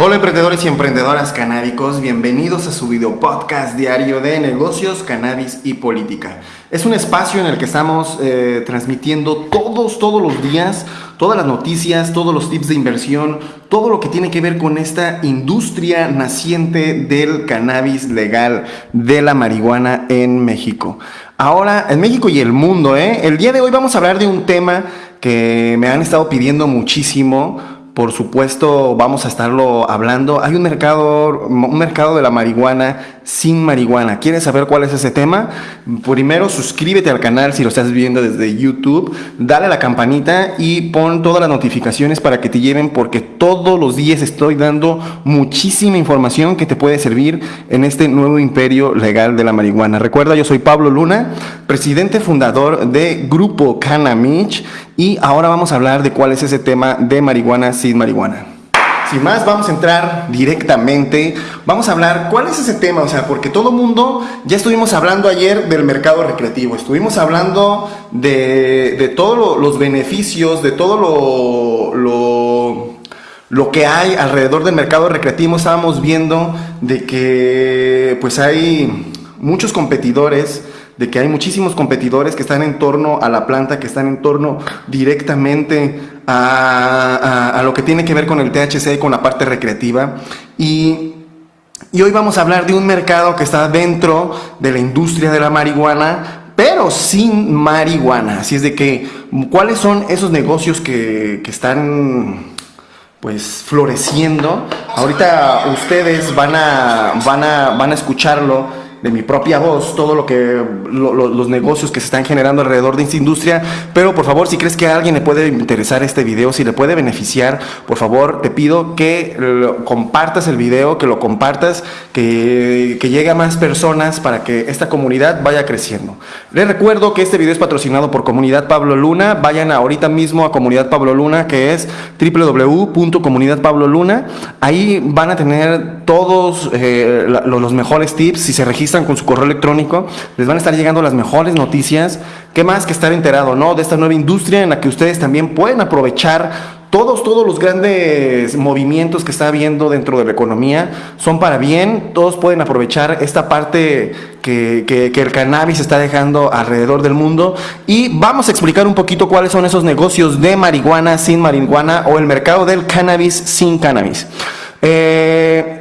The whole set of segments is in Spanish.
Hola emprendedores y emprendedoras canábicos, bienvenidos a su video podcast diario de negocios, cannabis y política. Es un espacio en el que estamos eh, transmitiendo todos, todos los días, todas las noticias, todos los tips de inversión, todo lo que tiene que ver con esta industria naciente del cannabis legal, de la marihuana en México. Ahora, en México y el mundo, ¿eh? el día de hoy vamos a hablar de un tema que me han estado pidiendo muchísimo por supuesto, vamos a estarlo hablando. Hay un mercado, un mercado de la marihuana sin marihuana. ¿Quieres saber cuál es ese tema? Primero suscríbete al canal si lo estás viendo desde YouTube, dale a la campanita y pon todas las notificaciones para que te lleven porque todos los días estoy dando muchísima información que te puede servir en este nuevo imperio legal de la marihuana. Recuerda, yo soy Pablo Luna, presidente fundador de Grupo Canamich y ahora vamos a hablar de cuál es ese tema de marihuana sin marihuana. Sin más, vamos a entrar directamente. Vamos a hablar cuál es ese tema, o sea, porque todo mundo, ya estuvimos hablando ayer del mercado recreativo, estuvimos hablando de, todos los beneficios, de todo lo, lo, lo, que hay alrededor del mercado recreativo. Estábamos viendo de que pues hay muchos competidores de que hay muchísimos competidores que están en torno a la planta, que están en torno directamente a, lo que tiene que ver con el THC y con la parte recreativa. Y, y hoy vamos a hablar de un mercado que está dentro de la industria de la marihuana, pero sin marihuana. Así es de que, ¿cuáles son esos negocios que, que están pues floreciendo? Ahorita ustedes van a, van a, van a escucharlo de mi propia voz todo lo que los negocios que se están generando alrededor de esta industria, pero por favor, si crees que a alguien le puede interesar este video, si le puede beneficiar, por favor, te pido que compartas el video, que lo compartas, que, llegue a más personas para que esta comunidad vaya creciendo. Les recuerdo que este video es patrocinado por Comunidad Pablo Luna. Vayan ahorita mismo a Comunidad Pablo Luna, que es www.comunidadpabloluna. Ahí van a tener todos eh, los mejores tips si se registran con su correo electrónico, les van a estar llegando las mejores noticias. ¿Qué más que estar enterado, no? De esta nueva industria en la que ustedes también pueden aprovechar todos, todos los grandes movimientos que está habiendo dentro de la economía son para bien, todos pueden aprovechar esta parte que, que, el cannabis está dejando alrededor del mundo y vamos a explicar un poquito cuáles son esos negocios de marihuana sin marihuana o el mercado del cannabis sin cannabis. Eh,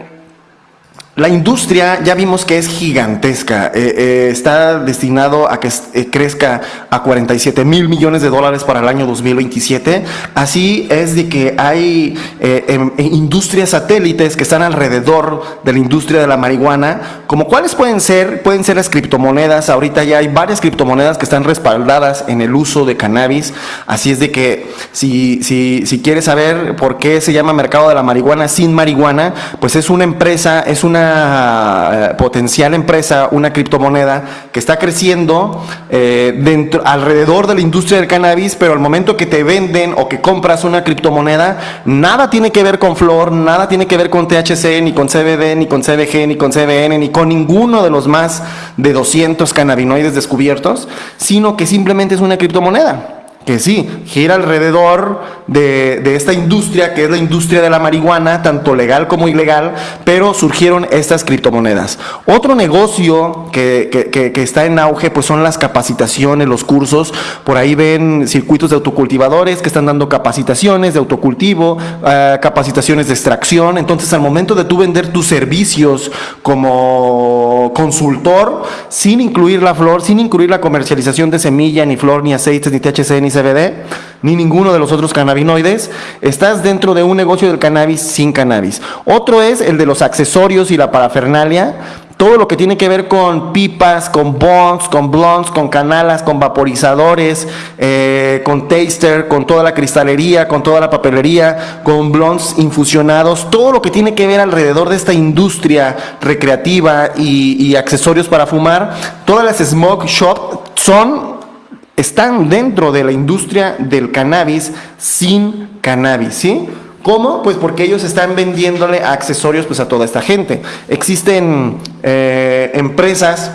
la industria ya vimos que es gigantesca, eh, eh, está destinado a que eh, crezca a 47 mil millones de dólares para el año 2027. Así es de que hay em, industrias satélites que están alrededor de la industria de la marihuana, como cuáles pueden ser, pueden ser las criptomonedas. Ahorita ya hay varias criptomonedas que están respaldadas en el uso de cannabis. Así es de que si, si, si quieres saber por qué se llama mercado de la marihuana sin marihuana, pues es una empresa, es una eh, potencial empresa, una criptomoneda que está creciendo eh, dentro, alrededor de la industria del cannabis, pero al momento que te venden o que compras una criptomoneda, nada tiene que ver con flor, nada tiene que ver con THC, ni con CBD, ni con CBG, ni con CBN, ni con ninguno de los más de 200 cannabinoides descubiertos, sino que simplemente es una criptomoneda que sí, gira alrededor de, esta industria, que es la industria de la marihuana, tanto legal como ilegal, pero surgieron estas criptomonedas. Otro negocio que, está en auge, pues son las capacitaciones, los cursos. Por ahí ven circuitos de autocultivadores que están dando capacitaciones de autocultivo, eh, capacitaciones de extracción. Entonces, al momento de tú vender tus servicios como consultor, sin incluir la flor, sin incluir la comercialización de semilla, ni flor, ni aceites, ni THC, ni CBD, ni ninguno de los otros cannabinoides, estás dentro de un negocio del cannabis sin cannabis. Otro es el de los accesorios y la parafernalia, todo lo que tiene que ver con pipas, con bongs, con blondes, con canalas, con vaporizadores, eh, con taster, con toda la cristalería, con toda la papelería, con blondes infusionados, todo lo que tiene que ver alrededor de esta industria recreativa y, y accesorios para fumar, todas las smoke shop son están dentro de la industria del cannabis sin cannabis, ¿sí? ¿Cómo? Pues porque ellos están vendiéndole accesorios pues, a toda esta gente. Existen eh, empresas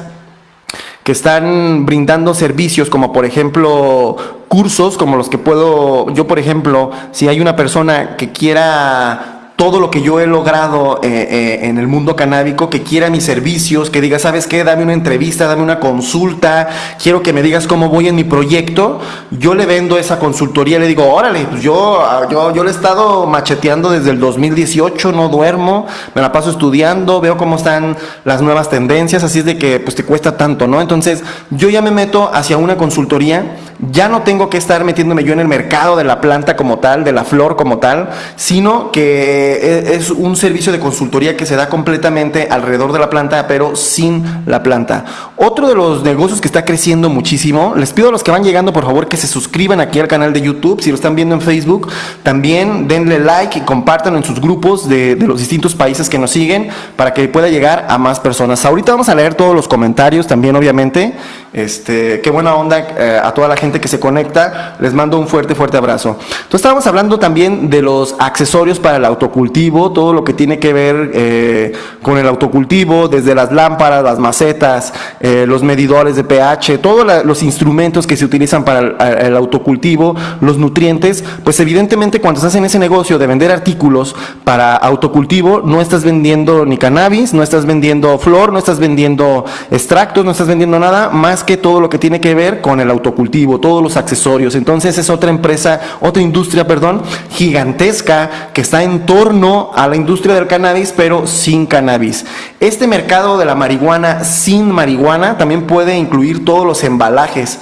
que están brindando servicios como por ejemplo cursos como los que puedo, yo por ejemplo, si hay una persona que quiera todo lo que yo he logrado eh, eh, en el mundo canábico, que quiera mis servicios, que diga, ¿sabes qué? Dame una entrevista, dame una consulta, quiero que me digas cómo voy en mi proyecto, yo le vendo esa consultoría, le digo, órale, pues yo, yo, yo le he estado macheteando desde el 2018, no duermo, me la paso estudiando, veo cómo están las nuevas tendencias, así es de que pues te cuesta tanto, ¿no? Entonces yo ya me meto hacia una consultoría, ya no tengo que estar metiéndome yo en el mercado de la planta como tal, de la flor como tal, sino que e, es un servicio de consultoría que se da completamente alrededor de la planta, pero sin la planta. Otro de los negocios que está creciendo muchísimo, les pido a los que van llegando por favor que se suscriban aquí al canal de YouTube, si lo están viendo en Facebook, también denle like y compártanlo en sus grupos de, los distintos países que nos siguen para que pueda llegar a más personas. Ahorita vamos a leer todos los comentarios también, obviamente. Este, qué buena onda eh, a toda la gente que se conecta. Les mando un fuerte, fuerte abrazo. Entonces estábamos hablando también de los accesorios para el autocultivo, todo lo que tiene que ver eh, con el autocultivo, desde las lámparas, las macetas, eh, los medidores de pH, todos los instrumentos que se utilizan para el, autocultivo, los nutrientes, pues evidentemente cuando estás en ese negocio de vender artículos para autocultivo, no estás vendiendo ni cannabis, no estás vendiendo flor, no estás vendiendo extractos, no estás vendiendo nada más que todo lo que tiene que ver con el autocultivo, todos los accesorios. Entonces es otra empresa, otra industria, perdón, gigantesca que está en torno a la industria del cannabis, pero sin cannabis. Este mercado de la marihuana sin marihuana también puede incluir todos los embalajes.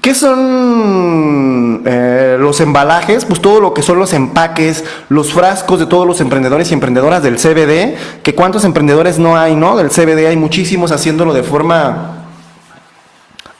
¿Qué son eh, los embalajes? Pues todo lo que son los empaques, los frascos de todos los emprendedores y emprendedoras del CBD, que cuántos emprendedores no hay, ¿no? Del CBD hay muchísimos haciéndolo de forma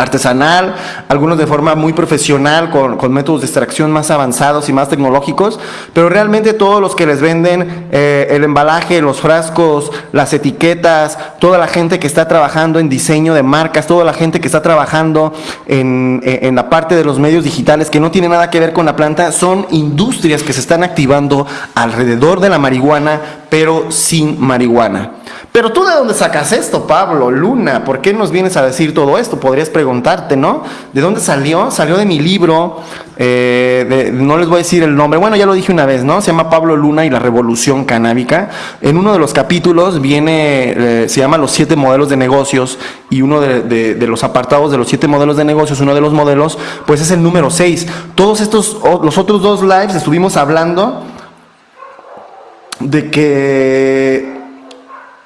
artesanal, algunos de forma muy profesional, con, métodos de extracción más avanzados y más tecnológicos, pero realmente todos los que les venden eh, el embalaje, los frascos, las etiquetas, toda la gente que está trabajando en diseño de marcas, toda la gente que está trabajando en, en la parte de los medios digitales que no tiene nada que ver con la planta, son industrias que se están activando alrededor de la marihuana, pero sin marihuana. Pero tú de dónde sacas esto, Pablo, Luna, ¿por qué nos vienes a decir todo esto? Podrías preguntarte, ¿no? ¿De dónde salió? Salió de mi libro, eh, no les voy a decir el nombre, bueno, ya lo dije una vez, ¿no? Se llama Pablo Luna y la Revolución Canábica. En uno de los capítulos viene, eh, se llama Los siete modelos de negocios y uno de, los apartados de los siete modelos de negocios, uno de los modelos, pues es el número seis. Todos estos, los otros dos lives estuvimos hablando de que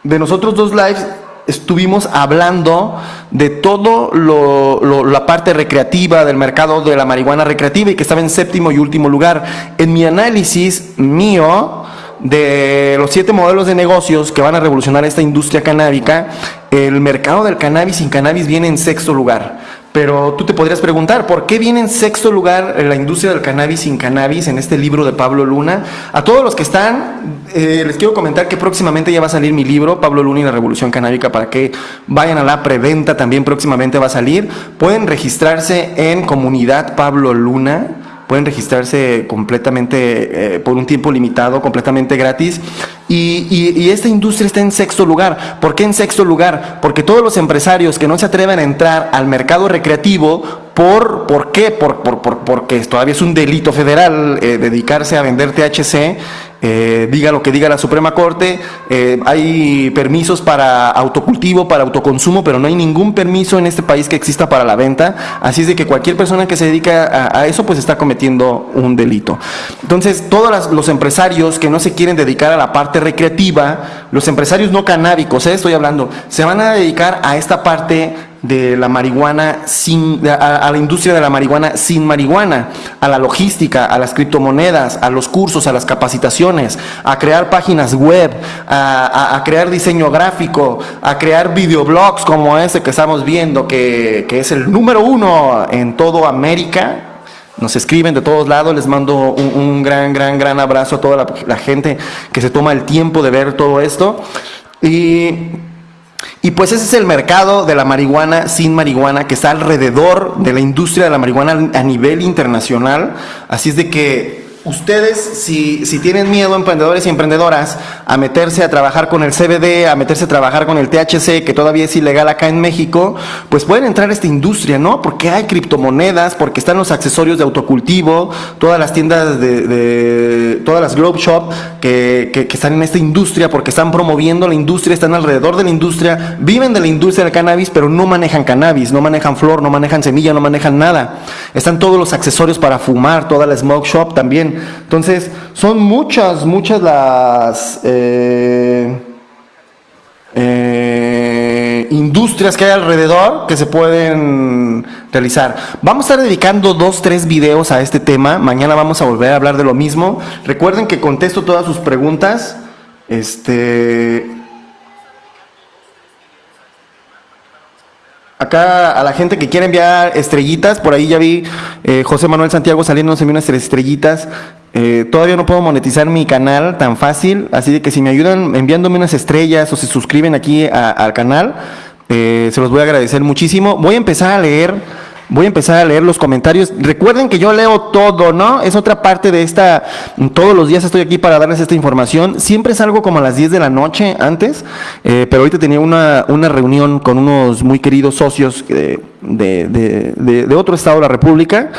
de nosotros dos lives estuvimos hablando de todo lo, la parte recreativa del mercado de la marihuana recreativa y que estaba en séptimo y último lugar. En mi análisis mío de los siete modelos de negocios que van a revolucionar esta industria canábica, el mercado del cannabis sin cannabis viene en sexto lugar. Pero tú te podrías preguntar, ¿por qué viene en sexto lugar la industria del cannabis sin cannabis en este libro de Pablo Luna? A todos los que están, eh, les quiero comentar que próximamente ya va a salir mi libro, Pablo Luna y la Revolución Canábica, para que vayan a la preventa, también próximamente va a salir. Pueden registrarse en Comunidad Pablo Luna pueden registrarse completamente eh, por un tiempo limitado, completamente gratis. Y, esta industria está en sexto lugar. ¿Por qué en sexto lugar? Porque todos los empresarios que no se atreven a entrar al mercado recreativo, ¿por, ¿por qué? Por, por, porque todavía es un delito federal eh, dedicarse a vender THC, eh, diga lo que diga la Suprema Corte, eh, hay permisos para autocultivo, para autoconsumo, pero no hay ningún permiso en este país que exista para la venta, así es de que cualquier persona que se dedica a, eso pues está cometiendo un delito. Entonces, todos los empresarios que no se quieren dedicar a la parte recreativa, los empresarios no canábicos, eh, estoy hablando, se van a dedicar a esta parte de la marihuana sin, a, la industria de la marihuana sin marihuana, a la logística, a las criptomonedas, a los cursos, a las capacitaciones, a crear páginas web, a, crear diseño gráfico, a crear videoblogs como ese que estamos viendo, que, es el número uno en todo América. Nos escriben de todos lados, les mando un, gran, gran, gran abrazo a toda la, la gente que se toma el tiempo de ver todo esto. Y y pues ese es el mercado de la marihuana sin marihuana que está alrededor de la industria de la marihuana a nivel internacional. Así es de que ustedes, si, si, tienen miedo, emprendedores y emprendedoras, a meterse a trabajar con el CBD, a meterse a trabajar con el THC, que todavía es ilegal acá en México, pues pueden entrar a esta industria, ¿no? Porque hay criptomonedas, porque están los accesorios de autocultivo, todas las tiendas de, todas las Globe Shop que, que, que, están en esta industria, porque están promoviendo la industria, están alrededor de la industria, viven de la industria del cannabis, pero no manejan cannabis, no manejan flor, no manejan semilla, no manejan nada. Están todos los accesorios para fumar, toda la smoke shop también. Entonces, son muchas, muchas las eh, eh, industrias que hay alrededor que se pueden realizar. Vamos a estar dedicando dos, tres videos a este tema. Mañana vamos a volver a hablar de lo mismo. Recuerden que contesto todas sus preguntas. Este, Acá a la gente que quiere enviar estrellitas, por ahí ya vi eh, José Manuel Santiago saliendo envió unas estrellitas. Eh, todavía no puedo monetizar mi canal tan fácil, así de que si me ayudan enviándome unas estrellas o se suscriben aquí al canal, eh, se los voy a agradecer muchísimo. Voy a empezar a leer Voy a empezar a leer los comentarios. Recuerden que yo leo todo, ¿no? Es otra parte de esta, todos los días estoy aquí para darles esta información. Siempre salgo como a las 10 de la noche antes, eh, pero ahorita tenía una, una, reunión con unos muy queridos socios de, de, de otro estado de la República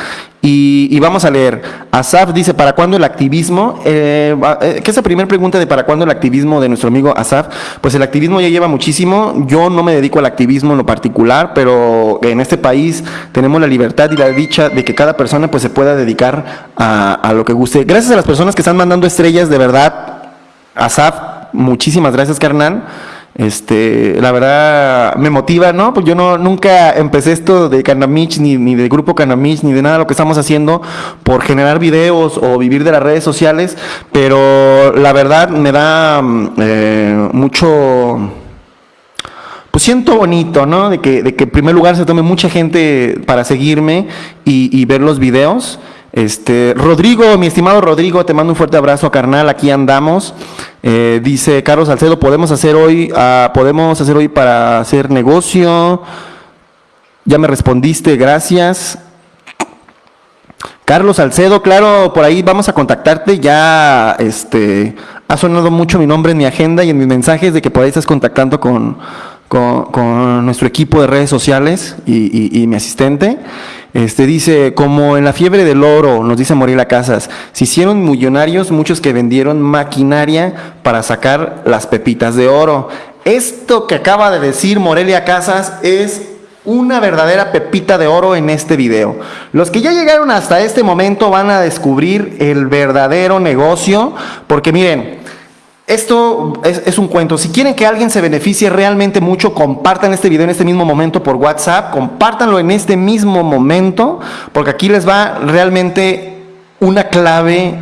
y, vamos a leer. Asaf dice, ¿para cuándo el activismo? Eh, eh, ¿Qué es la primera pregunta de para cuándo el activismo de nuestro amigo Asaf? Pues el activismo ya lleva muchísimo. Yo no me dedico al activismo en lo particular, pero en este país tenemos la libertad y la dicha de que cada persona pues se pueda dedicar a, a lo que guste. Gracias a las personas que están mandando estrellas, de verdad. Asaf, muchísimas gracias, carnal. Este, la verdad me motiva, ¿no? Pues yo no nunca empecé esto de Canamich, ni, ni de grupo Canamich, ni de nada de lo que estamos haciendo por generar videos o vivir de las redes sociales, pero la verdad me da mm, eh, mucho pues siento bonito, ¿no? De que, de que en primer lugar se tome mucha gente para seguirme y ver los videos. Este, Rodrigo, mi estimado Rodrigo, te mando un fuerte abrazo, carnal, aquí andamos. Eh, dice Carlos Salcedo, podemos hacer hoy, uh, podemos hacer hoy para hacer negocio. Ya me respondiste, gracias. Carlos Salcedo, claro, por ahí vamos a contactarte. Ya este, ha sonado mucho mi nombre en mi agenda y en mis mensajes de que por ahí estás contactando con, con, nuestro equipo de redes sociales y, mi asistente. Este dice, como en la fiebre del oro, nos dice Morelia Casas, se hicieron millonarios muchos que vendieron maquinaria para sacar las pepitas de oro. Esto que acaba de decir Morelia Casas es una verdadera pepita de oro en este video. Los que ya llegaron hasta este momento van a descubrir el verdadero negocio, porque miren, esto es, un cuento. Si quieren que alguien se beneficie realmente mucho, compartan este video en este mismo momento por WhatsApp, compártanlo en este mismo momento, porque aquí les va realmente una clave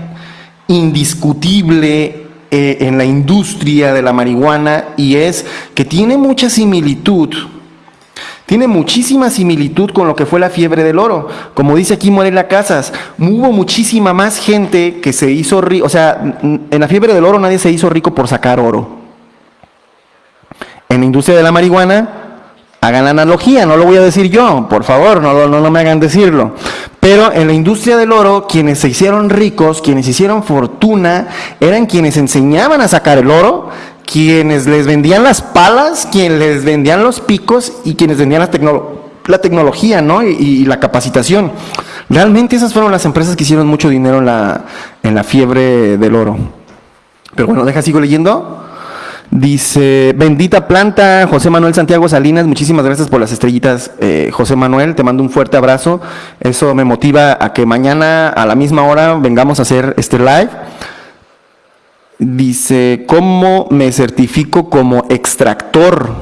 indiscutible eh, en la industria de la marihuana y es que tiene mucha similitud tiene muchísima similitud con lo que fue la fiebre del oro. Como dice aquí Morela Casas, hubo muchísima más gente que se hizo rico. O sea, en la fiebre del oro nadie se hizo rico por sacar oro. En la industria de la marihuana, hagan la analogía, no lo voy a decir yo, por favor, no, no, no me hagan decirlo. Pero en la industria del oro, quienes se hicieron ricos, quienes hicieron fortuna, eran quienes enseñaban a sacar el oro quienes les vendían las palas, quienes les vendían los picos y quienes vendían la, la tecnología ¿no? Y, la capacitación. Realmente esas fueron las empresas que hicieron mucho dinero en la, en la fiebre del oro. Pero bueno, deja, sigo leyendo. Dice, bendita planta, José Manuel Santiago Salinas, muchísimas gracias por las estrellitas, eh, José Manuel, te mando un fuerte abrazo. Eso me motiva a que mañana a la misma hora vengamos a hacer este live. Dice, ¿cómo me certifico como extractor?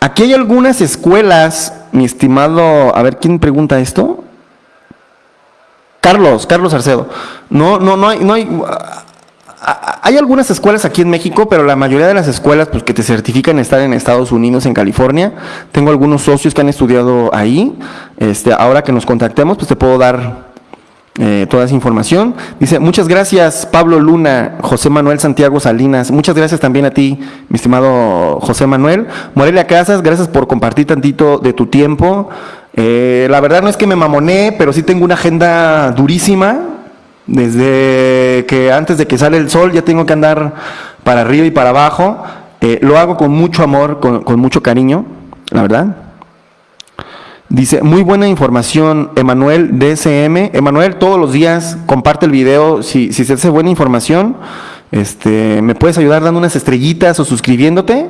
Aquí hay algunas escuelas, mi estimado, a ver, ¿quién pregunta esto? Carlos, Carlos Arcedo. No, no, no hay, no hay, hay algunas escuelas aquí en México, pero la mayoría de las escuelas pues, que te certifican estar en Estados Unidos, en California. Tengo algunos socios que han estudiado ahí. Este, ahora que nos contactemos, pues te puedo dar eh, toda esa información. Dice, muchas gracias Pablo Luna, José Manuel Santiago Salinas, muchas gracias también a ti, mi estimado José Manuel. Morelia Casas, gracias por compartir tantito de tu tiempo. Eh, la verdad no es que me mamoné, pero sí tengo una agenda durísima, Desde que antes de que sale el sol ya tengo que andar para arriba y para abajo. Eh, lo hago con mucho amor, con, con mucho cariño, la verdad. Dice, muy buena información, Emanuel DSM. Emanuel, todos los días comparte el video. Si, si se hace buena información, este, me puedes ayudar dando unas estrellitas o suscribiéndote.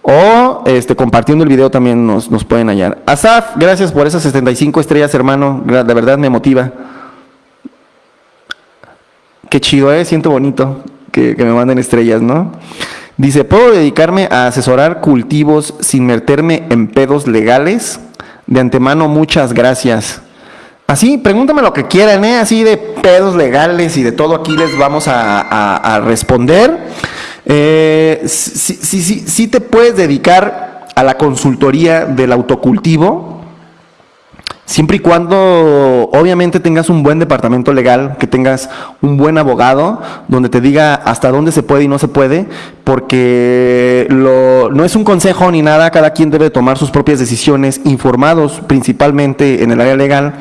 O este, compartiendo el video también nos, nos pueden hallar. Asaf, gracias por esas 75 estrellas, hermano. De verdad me motiva. Qué chido, ¿eh? Siento bonito que, que me manden estrellas, ¿no? Dice, ¿puedo dedicarme a asesorar cultivos sin meterme en pedos legales? De antemano, muchas gracias. Así, pregúntame lo que quieran, ¿eh? así de pedos legales y de todo aquí les vamos a, responder. Eh, sí, sí, sí, sí te puedes dedicar a la consultoría del autocultivo, Siempre y cuando obviamente tengas un buen departamento legal, que tengas un buen abogado, donde te diga hasta dónde se puede y no se puede, porque lo, no es un consejo ni nada, cada quien debe tomar sus propias decisiones, informados principalmente en el área legal.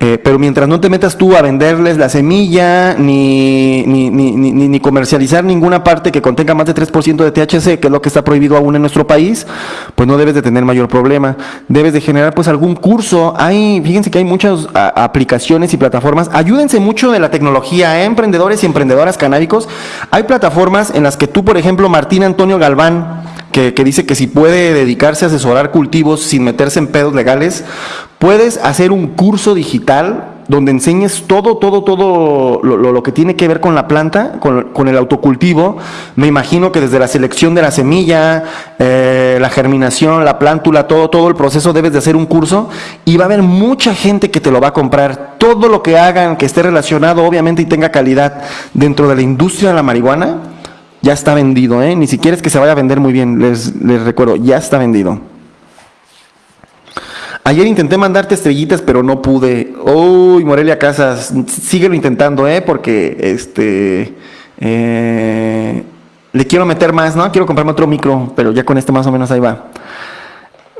Eh, pero mientras no te metas tú a venderles la semilla, ni, ni, ni, ni, comercializar ninguna parte que contenga más de 3% de THC, que es lo que está prohibido aún en nuestro país, pues no debes de tener mayor problema. Debes de generar pues algún curso. Hay, fíjense que hay muchas aplicaciones y plataformas. Ayúdense mucho de la tecnología, ¿eh? emprendedores y emprendedoras canábicos. Hay plataformas en las que tú, por ejemplo, Martín Antonio Galván, que, que, dice que si puede dedicarse a asesorar cultivos sin meterse en pedos legales, puedes hacer un curso digital donde enseñes todo, todo, todo lo, que tiene que ver con la planta, con, con, el autocultivo. Me imagino que desde la selección de la semilla, eh, la germinación, la plántula, todo, todo el proceso debes de hacer un curso y va a haber mucha gente que te lo va a comprar. Todo lo que hagan que esté relacionado, obviamente, y tenga calidad dentro de la industria de la marihuana, ya está vendido, ¿eh? Ni siquiera es que se vaya a vender muy bien, les, les recuerdo, ya está vendido. Ayer intenté mandarte estrellitas, pero no pude. Uy, Morelia Casas, síguelo intentando, ¿eh? Porque, este, eh, le quiero meter más, ¿no? Quiero comprarme otro micro, pero ya con este más o menos ahí va.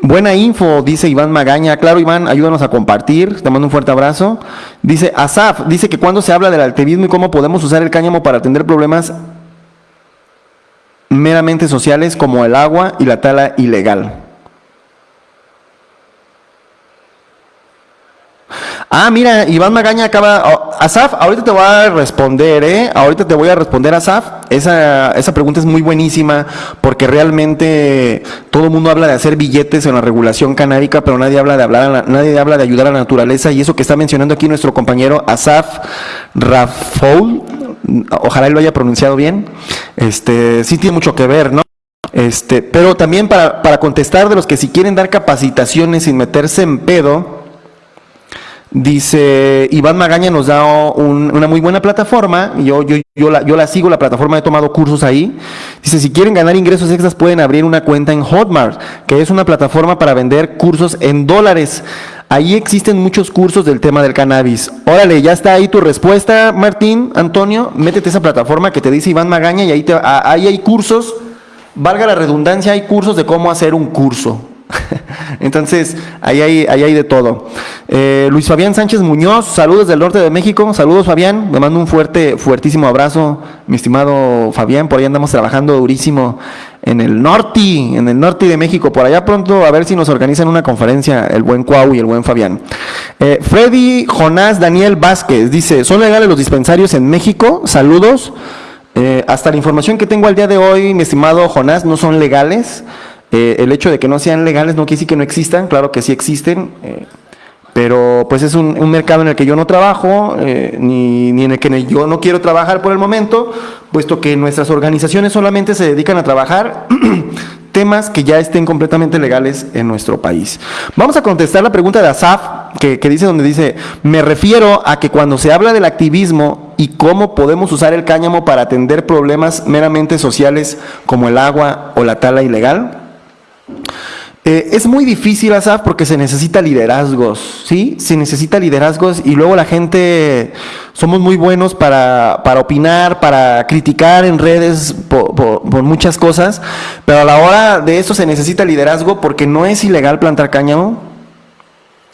Buena info, dice Iván Magaña. Claro, Iván, ayúdanos a compartir. Te mando un fuerte abrazo. Dice Asaf, dice que cuando se habla del activismo y cómo podemos usar el cáñamo para atender problemas meramente sociales como el agua y la tala ilegal. Ah, mira, Iván Magaña acaba. Oh, Asaf, ahorita te voy a responder, ¿eh? Ahorita te voy a responder, Asaf. Esa, esa pregunta es muy buenísima porque realmente todo el mundo habla de hacer billetes en la regulación canábica, pero nadie habla de hablar, nadie habla de ayudar a la naturaleza y eso que está mencionando aquí nuestro compañero Asaf Rafoul, ojalá lo haya pronunciado bien, este, sí tiene mucho que ver, ¿no? Este, pero también para, para contestar de los que si quieren dar capacitaciones sin meterse en pedo, Dice, Iván Magaña nos da una muy buena plataforma, yo, yo, yo, la, yo la sigo, la plataforma he tomado cursos ahí. Dice, si quieren ganar ingresos extras pueden abrir una cuenta en Hotmart, que es una plataforma para vender cursos en dólares. Ahí existen muchos cursos del tema del cannabis. Órale, ya está ahí tu respuesta, Martín, Antonio. Métete a esa plataforma que te dice Iván Magaña y ahí, te, ahí hay cursos, valga la redundancia, hay cursos de cómo hacer un curso. Entonces, ahí hay, ahí hay de todo. Eh, Luis Fabián Sánchez Muñoz, saludos del norte de México. Saludos, Fabián. Me mando un fuerte, fuertísimo abrazo, mi estimado Fabián. Por ahí andamos trabajando durísimo en el norte, en el norte de México. Por allá pronto, a ver si nos organizan una conferencia el buen Cuau y el buen Fabián. Eh, Freddy Jonás Daniel Vázquez dice: ¿Son legales los dispensarios en México? Saludos. Eh, hasta la información que tengo al día de hoy, mi estimado Jonás, no son legales. Eh, el hecho de que no sean legales no quiere decir que no existan, claro que sí existen, eh, pero pues es un, mercado en el que yo no trabajo, eh, ni, en el que yo no quiero trabajar por el momento, puesto que nuestras organizaciones solamente se dedican a trabajar temas que ya estén completamente legales en nuestro país. Vamos a contestar la pregunta de Asaf, que, que dice donde dice, me refiero a que cuando se habla del activismo y cómo podemos usar el cáñamo para atender problemas meramente sociales como el agua o la tala ilegal, eh, es muy difícil, Asaf, porque se necesita liderazgos, ¿sí? Se necesita liderazgos y luego la gente, somos muy buenos para, para opinar, para criticar en redes por, por, muchas cosas, pero a la hora de eso se necesita liderazgo porque no es ilegal plantar cáñamo,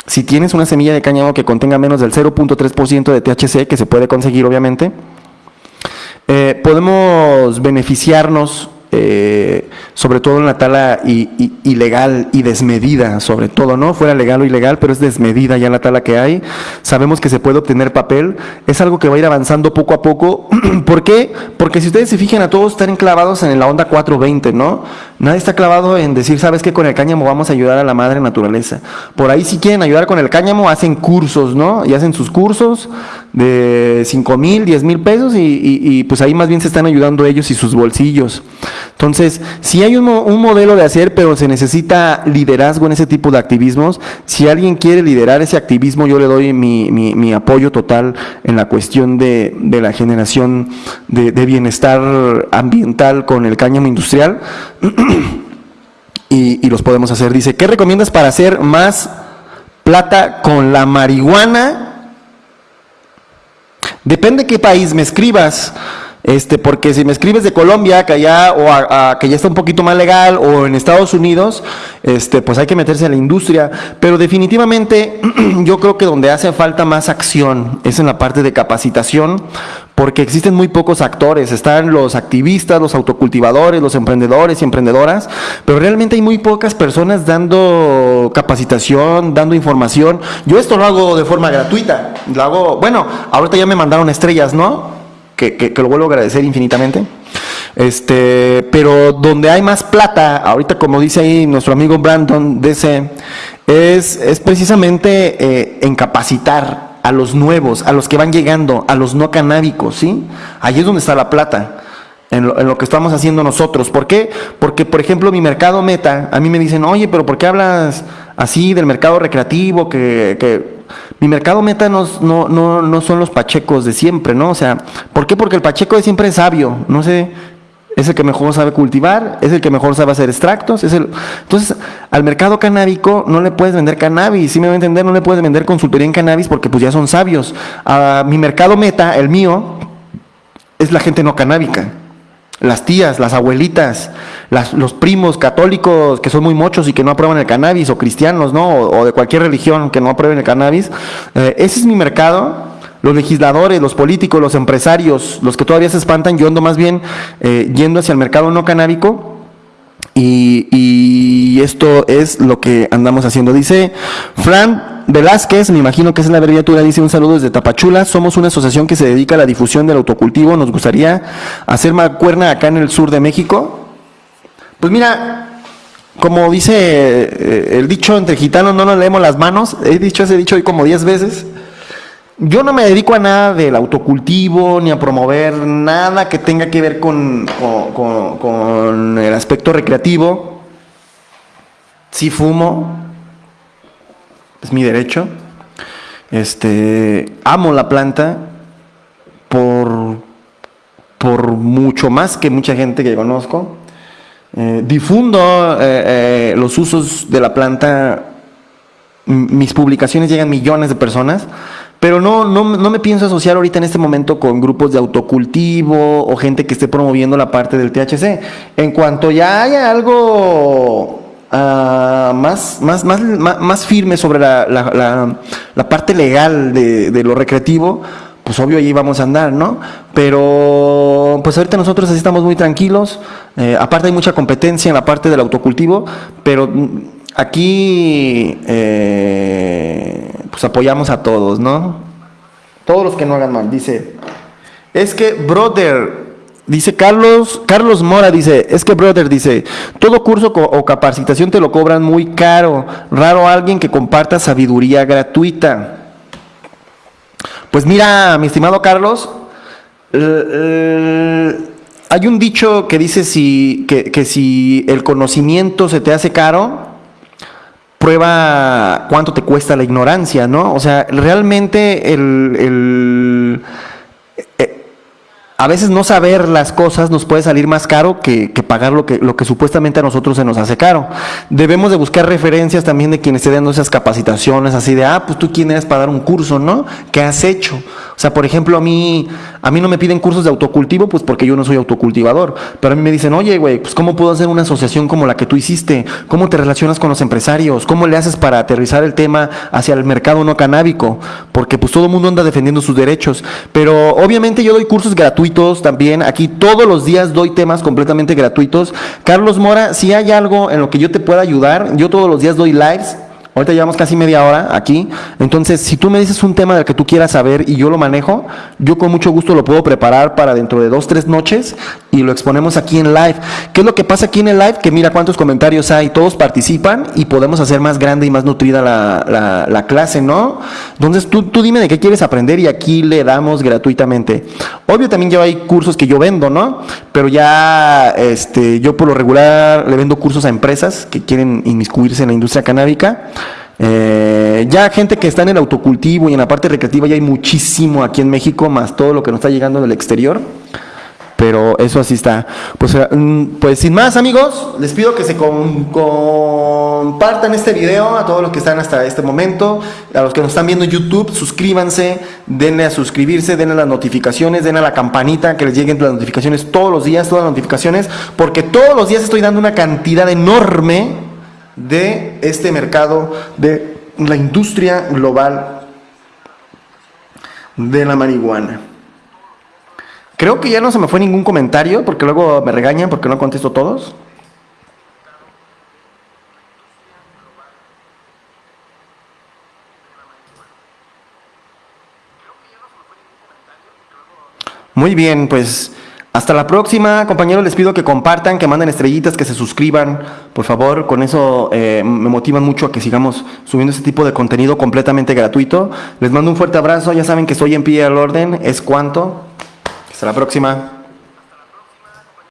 si tienes una semilla de cáñamo que contenga menos del 0.3% de THC, que se puede conseguir obviamente, eh, podemos beneficiarnos eh, sobre todo en la tala ilegal y desmedida, sobre todo, ¿no? Fuera legal o ilegal, pero es desmedida ya la tala que hay. Sabemos que se puede obtener papel, es algo que va a ir avanzando poco a poco. ¿Por qué? Porque si ustedes se fijan a todos están enclavados en la onda 420, ¿no? Nadie está clavado en decir, ¿sabes qué? Con el cáñamo vamos a ayudar a la madre naturaleza. Por ahí si quieren ayudar con el cáñamo, hacen cursos, ¿no? Y hacen sus cursos de 5 mil, 10 mil pesos y pues ahí más bien se están ayudando ellos y sus bolsillos. Entonces, si hay un, modelo de hacer, pero se necesita liderazgo en ese tipo de activismos, si alguien quiere liderar ese activismo, yo le doy mi, apoyo total en la cuestión de, la generación de, bienestar ambiental con el cáñamo industrial. y, y los podemos hacer. Dice, ¿qué recomiendas para hacer más plata con la marihuana? Depende qué país me escribas. Este, porque si me escribes de Colombia, que allá, o a, que ya está un poquito más legal, o en Estados Unidos, este, pues hay que meterse a la industria. Pero definitivamente yo creo que donde hace falta más acción es en la parte de capacitación, porque existen muy pocos actores. Están los activistas, los autocultivadores, los emprendedores y emprendedoras, pero realmente hay muy pocas personas dando capacitación, dando información. Yo esto lo hago de forma gratuita. Lo hago, bueno, ahorita ya me mandaron estrellas, ¿no? que, lo vuelvo a agradecer infinitamente. Este, pero donde hay más plata, ahorita como dice ahí nuestro amigo Brandon DC, es, es precisamente eh, en capacitar a los nuevos, a los que van llegando, a los no canábicos, ¿sí? Ahí es donde está la plata. En lo, que estamos haciendo nosotros. ¿Por qué? Porque, por ejemplo, mi mercado meta, a mí me dicen, oye, pero ¿por qué hablas así del mercado recreativo? Que, que mi mercado meta no, no, no, son los pachecos de siempre, ¿no? O sea, ¿por qué? Porque el pacheco de siempre es sabio, no sé, es el que mejor sabe cultivar, es el que mejor sabe hacer extractos, es el... Entonces, al mercado canábico no le puedes vender cannabis, si me voy a entender, no le puedes vender consultoría en cannabis porque pues ya son sabios. A mi mercado meta, el mío, es la gente no canábica las tías, las abuelitas, los primos católicos que son muy mochos y que no aprueban el cannabis, o cristianos, ¿no? O, de cualquier religión que no aprueben el cannabis. Eh, ese es mi mercado. Los legisladores, los políticos, los empresarios, los que todavía se espantan, yo ando más bien eh, yendo hacia el mercado no canábico. Y, esto es lo que andamos haciendo. Dice Fran Velázquez, me imagino que es la abreviatura, dice un saludo desde Tapachula. Somos una asociación que se dedica a la difusión del autocultivo. Nos gustaría hacer cuerna acá en el sur de México. Pues mira, como dice eh, el dicho entre gitanos, no nos leemos las manos. He dicho ese dicho hoy como diez veces. Yo no me dedico a nada del autocultivo ni a promover nada que tenga que ver con, con el aspecto recreativo. Sí fumo, es mi derecho. Este, amo la planta por, por mucho más que mucha gente que conozco. Eh, difundo eh, eh, los usos de la planta. Mis publicaciones llegan a millones de personas, pero no, no, no, me pienso asociar ahorita en este momento con grupos de autocultivo o gente que esté promoviendo la parte del THC. En cuanto ya haya algo uh, más, más, más, más, firme sobre la, la, parte legal de, de, lo recreativo, pues obvio ahí vamos a andar, ¿no? Pero pues ahorita nosotros así estamos muy tranquilos, eh, aparte hay mucha competencia en la parte del autocultivo, pero aquí eh, pues apoyamos a todos, ¿no? Todos los que no hagan mal, dice, es que, brother, Dice Carlos, Carlos Mora dice, es que brother dice, todo curso o capacitación te lo cobran muy caro, raro alguien que comparta sabiduría gratuita. Pues mira, mi estimado Carlos, hay un dicho que dice si, que, si el conocimiento se te hace caro, prueba cuánto te cuesta la ignorancia, ¿no? O sea, realmente el a veces no saber las cosas nos puede salir más caro que, pagar lo que, supuestamente a nosotros se nos hace caro. Debemos de buscar referencias también de quienes estén dando esas capacitaciones, así de, ah, pues tú quién eres para dar un curso, ¿no? ¿Qué has hecho? O sea, por ejemplo, a mí, A mí no me piden cursos de autocultivo, pues porque yo no soy autocultivador. Pero a mí me dicen, oye, güey, pues ¿cómo puedo hacer una asociación como la que tú hiciste? ¿Cómo te relacionas con los empresarios? ¿Cómo le haces para aterrizar el tema hacia el mercado no canábico? Porque pues todo el mundo anda defendiendo sus derechos. Pero obviamente yo doy cursos gratuitos también. Aquí todos los días doy temas completamente gratuitos. Carlos Mora, si hay algo en lo que yo te pueda ayudar, yo todos los días doy lives Ahorita llevamos casi media hora aquí. Entonces, si tú me dices un tema del que tú quieras saber y yo lo manejo, yo con mucho gusto lo puedo preparar para dentro de dos, tres noches y lo exponemos aquí en live. ¿Qué es lo que pasa aquí en el live? Que mira cuántos comentarios hay, todos participan y podemos hacer más grande y más nutrida la, la, clase, ¿no? Entonces, tú, tú dime de qué quieres aprender y aquí le damos gratuitamente. Obvio, también ya hay cursos que yo vendo, ¿no? Pero ya, este, yo por lo regular le vendo cursos a empresas que quieren inmiscuirse en la industria canábica. Eh, ya gente que está en el autocultivo y en la parte recreativa ya hay muchísimo aquí en México, más todo lo que nos está llegando del exterior. Pero eso así está. Pues, eh, mm, pues sin más amigos, les pido que se compartan este video a todos los que están hasta este momento, a los que nos están viendo en YouTube, suscríbanse, denle a suscribirse, denle las notificaciones, denle a la campanita que les lleguen las notificaciones todos los días, todas las notificaciones, porque todos los días estoy dando una cantidad enorme de este mercado, de la industria global de la marihuana. Creo que ya no se me fue ningún comentario porque luego me regañan porque no contesto todos. Muy bien, pues hasta la próxima, compañeros. Les pido que compartan, que manden estrellitas, que se suscriban, por favor. Con eso eh, me motivan mucho a que sigamos subiendo este tipo de contenido completamente gratuito. Les mando un fuerte abrazo. Ya saben que estoy en pie al orden. Es cuanto. Hasta la próxima.